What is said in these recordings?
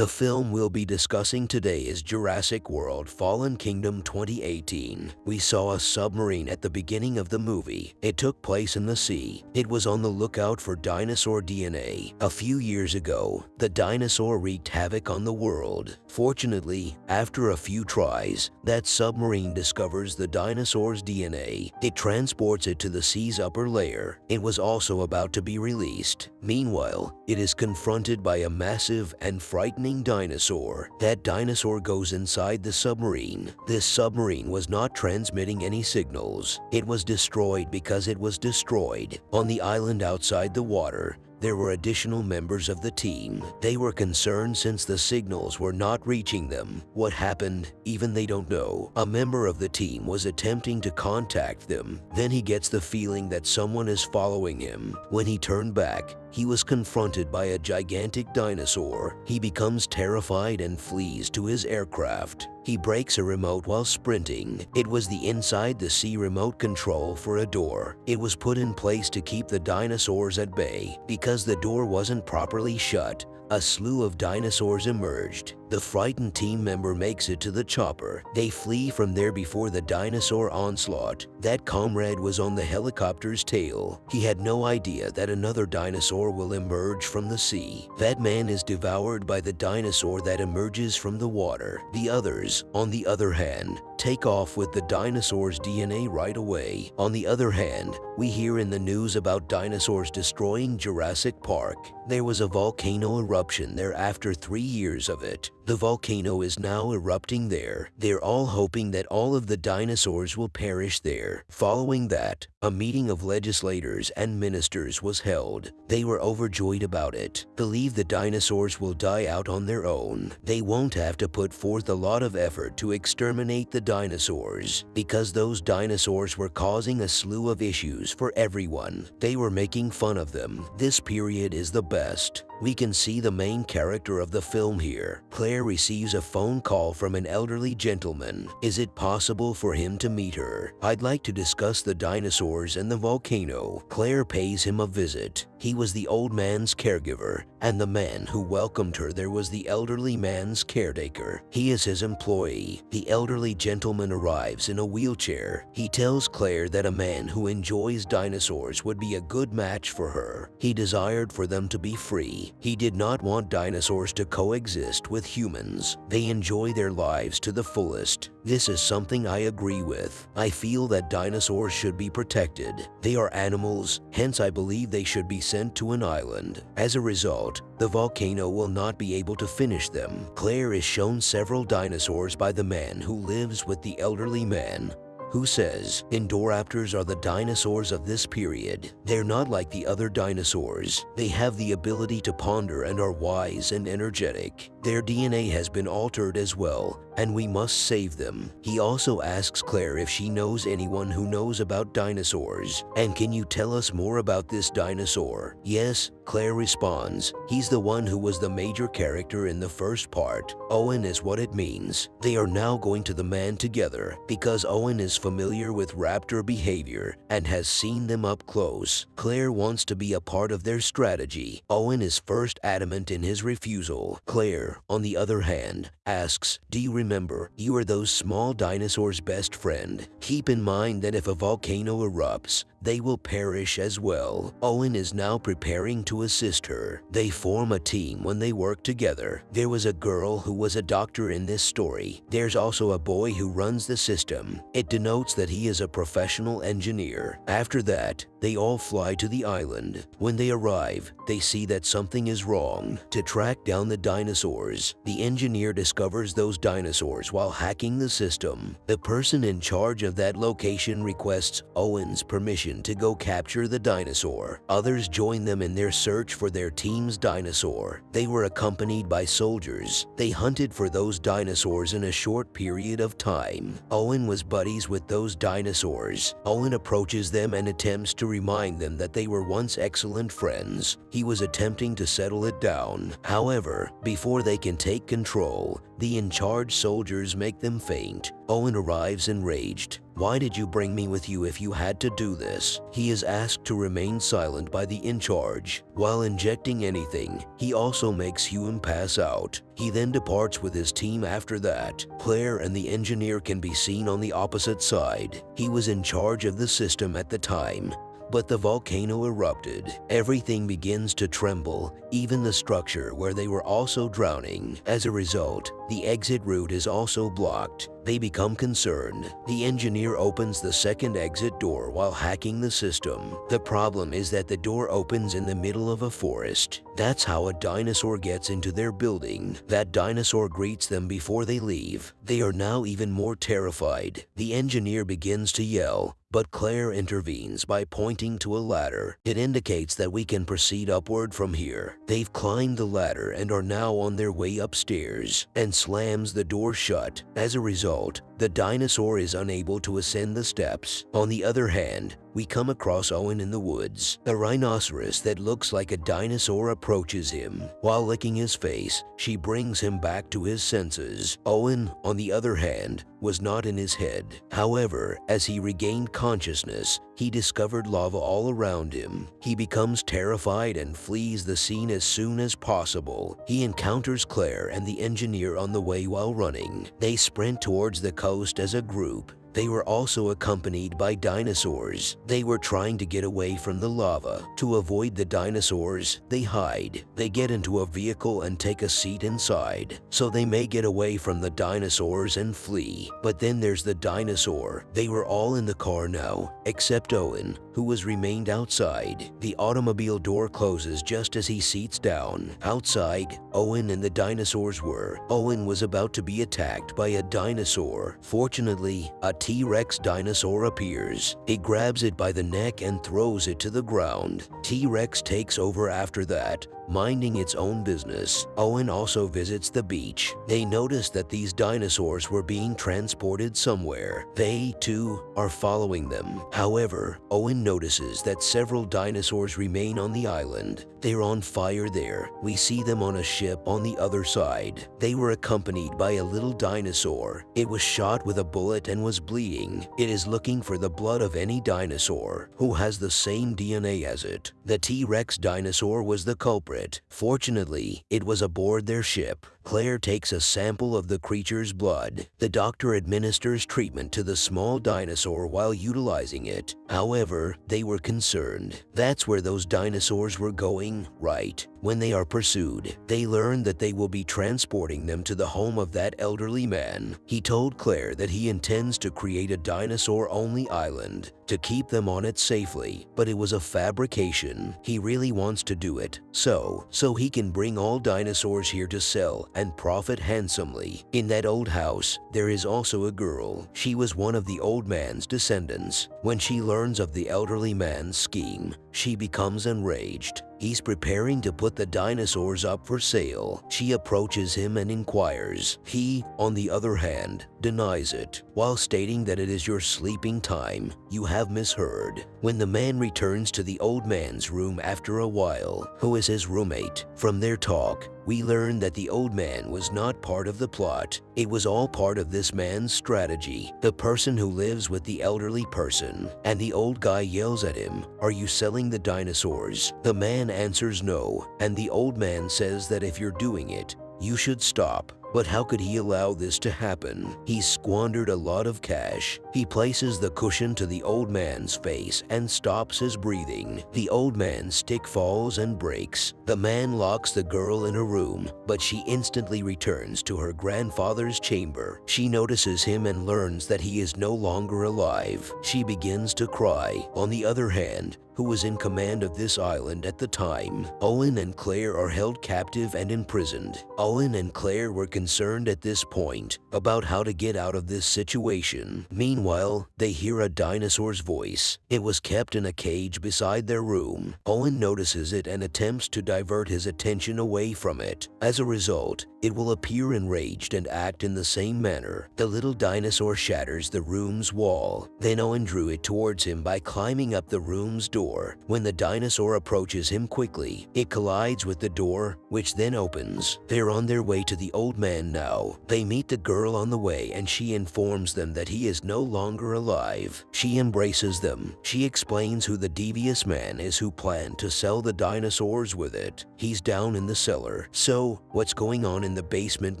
The film we'll be discussing today is Jurassic World Fallen Kingdom 2018. We saw a submarine at the beginning of the movie. It took place in the sea. It was on the lookout for dinosaur DNA. A few years ago, the dinosaur wreaked havoc on the world. Fortunately, after a few tries, that submarine discovers the dinosaur's DNA. It transports it to the sea's upper layer. It was also about to be released. Meanwhile, it is confronted by a massive and frightening dinosaur. That dinosaur goes inside the submarine. This submarine was not transmitting any signals. It was destroyed because it was destroyed. On the island outside the water, there were additional members of the team. They were concerned since the signals were not reaching them. What happened, even they don't know. A member of the team was attempting to contact them. Then he gets the feeling that someone is following him. When he turned back, he was confronted by a gigantic dinosaur. He becomes terrified and flees to his aircraft. He breaks a remote while sprinting. It was the inside the sea remote control for a door. It was put in place to keep the dinosaurs at bay. Because the door wasn't properly shut, a slew of dinosaurs emerged. The frightened team member makes it to the chopper. They flee from there before the dinosaur onslaught. That comrade was on the helicopter's tail. He had no idea that another dinosaur will emerge from the sea. That man is devoured by the dinosaur that emerges from the water. The others, on the other hand, take off with the dinosaur's DNA right away. On the other hand, we hear in the news about dinosaurs destroying Jurassic Park. There was a volcano eruption there after three years of it. The volcano is now erupting there. They're all hoping that all of the dinosaurs will perish there. Following that, a meeting of legislators and ministers was held. They were overjoyed about it, believe the dinosaurs will die out on their own. They won't have to put forth a lot of effort to exterminate the dinosaurs because those dinosaurs were causing a slew of issues for everyone. They were making fun of them. This period is the best. We can see the main character of the film here. Claire receives a phone call from an elderly gentleman. Is it possible for him to meet her? I'd like to discuss the dinosaurs and the volcano. Claire pays him a visit. He was the old man's caregiver, and the man who welcomed her there was the elderly man's caretaker. He is his employee. The elderly gentleman arrives in a wheelchair. He tells Claire that a man who enjoys dinosaurs would be a good match for her. He desired for them to be free. He did not want dinosaurs to coexist with humans. They enjoy their lives to the fullest. This is something I agree with. I feel that dinosaurs should be protected. They are animals, hence I believe they should be sent to an island. As a result, the volcano will not be able to finish them. Claire is shown several dinosaurs by the man who lives with the elderly man who says Indoraptors are the dinosaurs of this period. They're not like the other dinosaurs. They have the ability to ponder and are wise and energetic. Their DNA has been altered as well, and we must save them. He also asks Claire if she knows anyone who knows about dinosaurs. And can you tell us more about this dinosaur? Yes, Claire responds. He's the one who was the major character in the first part. Owen is what it means. They are now going to the man together because Owen is familiar with raptor behavior and has seen them up close. Claire wants to be a part of their strategy. Owen is first adamant in his refusal. Claire, on the other hand, asks, Do you remember, you are those small dinosaurs' best friend. Keep in mind that if a volcano erupts, they will perish as well. Owen is now preparing to assist her. They form a team when they work together. There was a girl who was a doctor in this story. There's also a boy who runs the system. It denotes that he is a professional engineer. After that, they all fly to the island. When they arrive, they see that something is wrong. To track down the dinosaurs, the engineer discovers those dinosaurs while hacking the system. The person in charge of that location requests Owen's permission to go capture the dinosaur. Others join them in their search for their team's dinosaur. They were accompanied by soldiers. They hunted for those dinosaurs in a short period of time. Owen was buddies with those dinosaurs. Owen approaches them and attempts to remind them that they were once excellent friends. He was attempting to settle it down. However, before they can take control, the in-charge soldiers make them faint. Owen arrives enraged. Why did you bring me with you if you had to do this? He is asked to remain silent by the in-charge. While injecting anything, he also makes Hume pass out. He then departs with his team after that. Claire and the engineer can be seen on the opposite side. He was in charge of the system at the time. But the volcano erupted. Everything begins to tremble, even the structure where they were also drowning. As a result, the exit route is also blocked. They become concerned. The engineer opens the second exit door while hacking the system. The problem is that the door opens in the middle of a forest. That's how a dinosaur gets into their building. That dinosaur greets them before they leave. They are now even more terrified. The engineer begins to yell, but Claire intervenes by pointing to a ladder. It indicates that we can proceed upward from here. They've climbed the ladder and are now on their way upstairs and slams the door shut. As a result, the dinosaur is unable to ascend the steps. On the other hand, we come across Owen in the woods. A rhinoceros that looks like a dinosaur approaches him. While licking his face, she brings him back to his senses. Owen, on the other hand, was not in his head. However, as he regained consciousness, he discovered lava all around him. He becomes terrified and flees the scene as soon as possible. He encounters Claire and the engineer on the way while running. They sprint towards the coast as a group they were also accompanied by dinosaurs. They were trying to get away from the lava. To avoid the dinosaurs, they hide. They get into a vehicle and take a seat inside, so they may get away from the dinosaurs and flee. But then there's the dinosaur. They were all in the car now, except Owen, who has remained outside. The automobile door closes just as he seats down. Outside, Owen and the dinosaurs were. Owen was about to be attacked by a dinosaur. Fortunately, a T-Rex dinosaur appears. He grabs it by the neck and throws it to the ground. T-Rex takes over after that, minding its own business. Owen also visits the beach. They notice that these dinosaurs were being transported somewhere. They, too, are following them. However, Owen notices that several dinosaurs remain on the island. They're on fire there. We see them on a ship on the other side. They were accompanied by a little dinosaur. It was shot with a bullet and was bleeding. It is looking for the blood of any dinosaur who has the same DNA as it. The T-Rex dinosaur was the culprit. Fortunately, it was aboard their ship. Claire takes a sample of the creature's blood. The doctor administers treatment to the small dinosaur while utilizing it. However, they were concerned. That's where those dinosaurs were going, right? When they are pursued, they learn that they will be transporting them to the home of that elderly man. He told Claire that he intends to create a dinosaur-only island to keep them on it safely, but it was a fabrication. He really wants to do it, so, so he can bring all dinosaurs here to sell and profit handsomely. In that old house, there is also a girl. She was one of the old man's descendants. When she learns of the elderly man's scheme, she becomes enraged. He's preparing to put the dinosaurs up for sale. She approaches him and inquires. He, on the other hand, denies it, while stating that it is your sleeping time. You have misheard. When the man returns to the old man's room after a while, who is his roommate, from their talk, we learn that the old man was not part of the plot. It was all part of this man's strategy. The person who lives with the elderly person, and the old guy yells at him, are you selling the dinosaurs? The man answers no, and the old man says that if you're doing it, you should stop. But how could he allow this to happen? He squandered a lot of cash. He places the cushion to the old man's face and stops his breathing. The old man's stick falls and breaks. The man locks the girl in a room, but she instantly returns to her grandfather's chamber. She notices him and learns that he is no longer alive. She begins to cry. On the other hand, who was in command of this island at the time. Owen and Claire are held captive and imprisoned. Owen and Claire were concerned at this point about how to get out of this situation. Meanwhile, they hear a dinosaur's voice. It was kept in a cage beside their room. Owen notices it and attempts to divert his attention away from it. As a result, it will appear enraged and act in the same manner. The little dinosaur shatters the room's wall. Then Owen drew it towards him by climbing up the room's door. When the dinosaur approaches him quickly, it collides with the door, which then opens. They're on their way to the old man now. They meet the girl on the way and she informs them that he is no longer alive. She embraces them. She explains who the devious man is who planned to sell the dinosaurs with it. He's down in the cellar. So, what's going on in the basement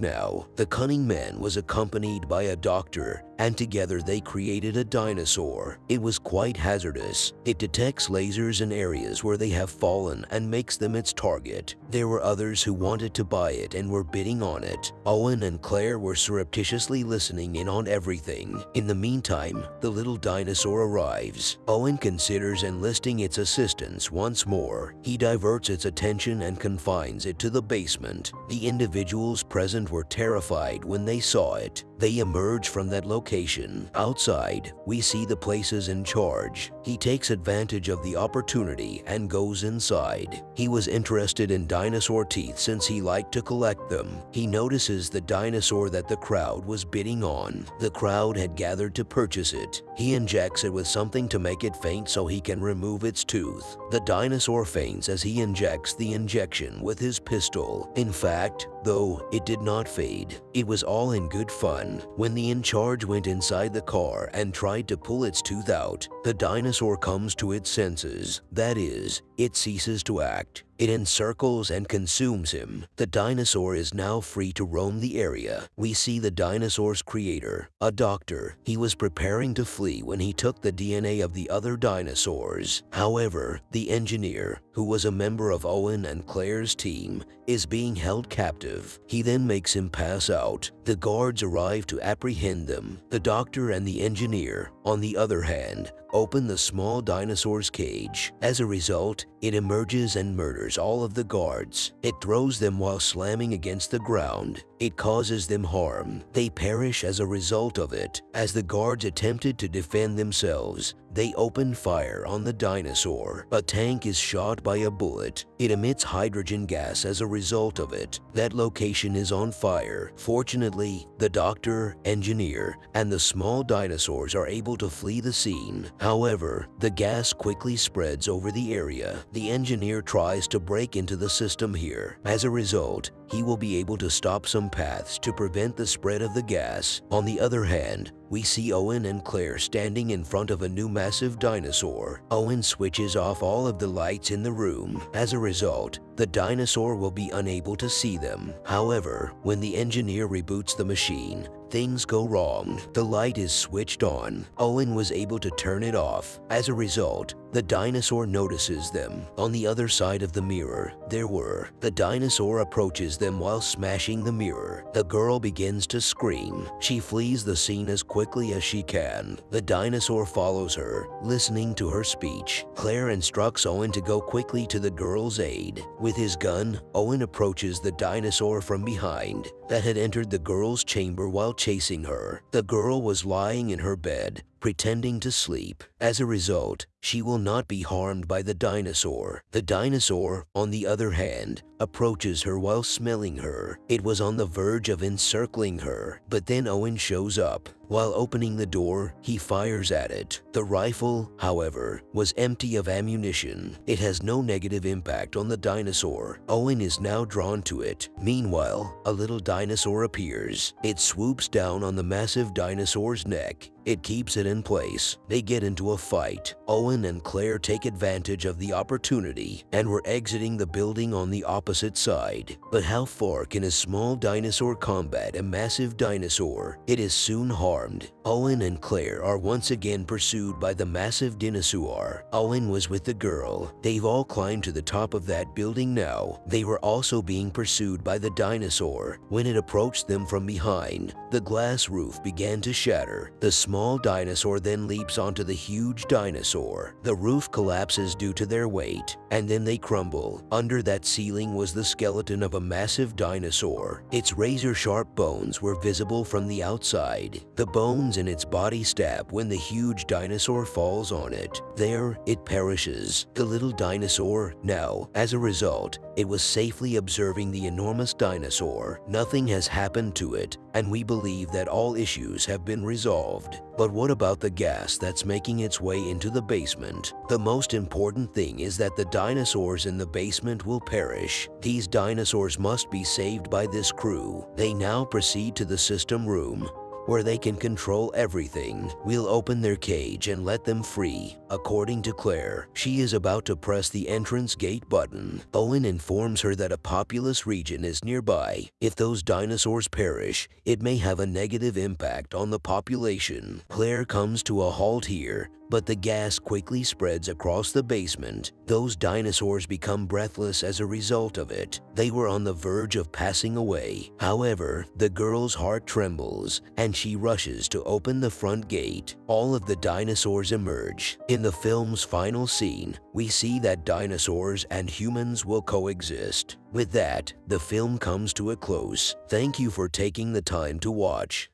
now? The cunning man was accompanied by a doctor and together they created a dinosaur. It was quite hazardous. It detects lasers in areas where they have fallen and makes them its target. There were others who wanted to buy it and were bidding on it. Owen and Claire were surreptitiously listening in on everything. In the meantime, the little dinosaur arrives. Owen considers enlisting its assistance once more. He diverts its attention and confines it to the basement. The individuals present were terrified when they saw it. They emerge from that location. Outside, we see the places in charge. He takes advantage of the opportunity and goes inside. He was interested in dinosaur teeth since he liked to collect them. He notices the dinosaur that the crowd was bidding on. The crowd had gathered to purchase it. He injects it with something to make it faint so he can remove its tooth. The dinosaur faints as he injects the injection with his pistol. In fact, though it did not fade, it was all in good fun. When the in charge went inside the car and tried to pull its tooth out, the dinosaur comes to its senses. That is, it ceases to act. It encircles and consumes him. The dinosaur is now free to roam the area. We see the dinosaur's creator, a doctor. He was preparing to flee when he took the DNA of the other dinosaurs. However, the engineer, who was a member of Owen and Claire's team, is being held captive. He then makes him pass out. The guards arrive to apprehend them. The doctor and the engineer, on the other hand, open the small dinosaur's cage. As a result, it emerges and murders all of the guards. It throws them while slamming against the ground. It causes them harm. They perish as a result of it. As the guards attempted to defend themselves, they open fire on the dinosaur. A tank is shot by a bullet. It emits hydrogen gas as a result of it. That location is on fire. Fortunately, the doctor, engineer, and the small dinosaurs are able to flee the scene. However, the gas quickly spreads over the area. The engineer tries to break into the system here. As a result, he will be able to stop some paths to prevent the spread of the gas. On the other hand, we see Owen and Claire standing in front of a new massive dinosaur. Owen switches off all of the lights in the room. As a result, the dinosaur will be unable to see them. However, when the engineer reboots the machine, things go wrong. The light is switched on. Owen was able to turn it off. As a result, the dinosaur notices them. On the other side of the mirror, there were. The dinosaur approaches them while smashing the mirror. The girl begins to scream. She flees the scene as quickly as she can. The dinosaur follows her, listening to her speech. Claire instructs Owen to go quickly to the girl's aid. With his gun, Owen approaches the dinosaur from behind that had entered the girl's chamber while chasing her. The girl was lying in her bed, pretending to sleep. As a result, she will not be harmed by the dinosaur. The dinosaur, on the other hand, approaches her while smelling her. It was on the verge of encircling her, but then Owen shows up. While opening the door, he fires at it. The rifle, however, was empty of ammunition. It has no negative impact on the dinosaur. Owen is now drawn to it. Meanwhile, a little dinosaur appears. It swoops down on the massive dinosaur's neck. It keeps it in place. They get into a fight. Owen and Claire take advantage of the opportunity and were exiting the building on the opposite side. But how far can a small dinosaur combat a massive dinosaur? It is soon harmed. Owen and Claire are once again pursued by the massive dinosaur. Owen was with the girl. They've all climbed to the top of that building now. They were also being pursued by the dinosaur. When it approached them from behind, the glass roof began to shatter. The small small dinosaur then leaps onto the huge dinosaur. The roof collapses due to their weight, and then they crumble. Under that ceiling was the skeleton of a massive dinosaur. Its razor-sharp bones were visible from the outside. The bones in its body stab when the huge dinosaur falls on it. There, it perishes. The little dinosaur, now, as a result, it was safely observing the enormous dinosaur. Nothing has happened to it, and we believe that all issues have been resolved. But what about the gas that's making its way into the basement? The most important thing is that the dinosaurs in the basement will perish. These dinosaurs must be saved by this crew. They now proceed to the system room, where they can control everything. We'll open their cage and let them free. According to Claire, she is about to press the entrance gate button. Owen informs her that a populous region is nearby. If those dinosaurs perish, it may have a negative impact on the population. Claire comes to a halt here but the gas quickly spreads across the basement. Those dinosaurs become breathless as a result of it. They were on the verge of passing away. However, the girl's heart trembles and she rushes to open the front gate. All of the dinosaurs emerge. In the film's final scene, we see that dinosaurs and humans will coexist. With that, the film comes to a close. Thank you for taking the time to watch.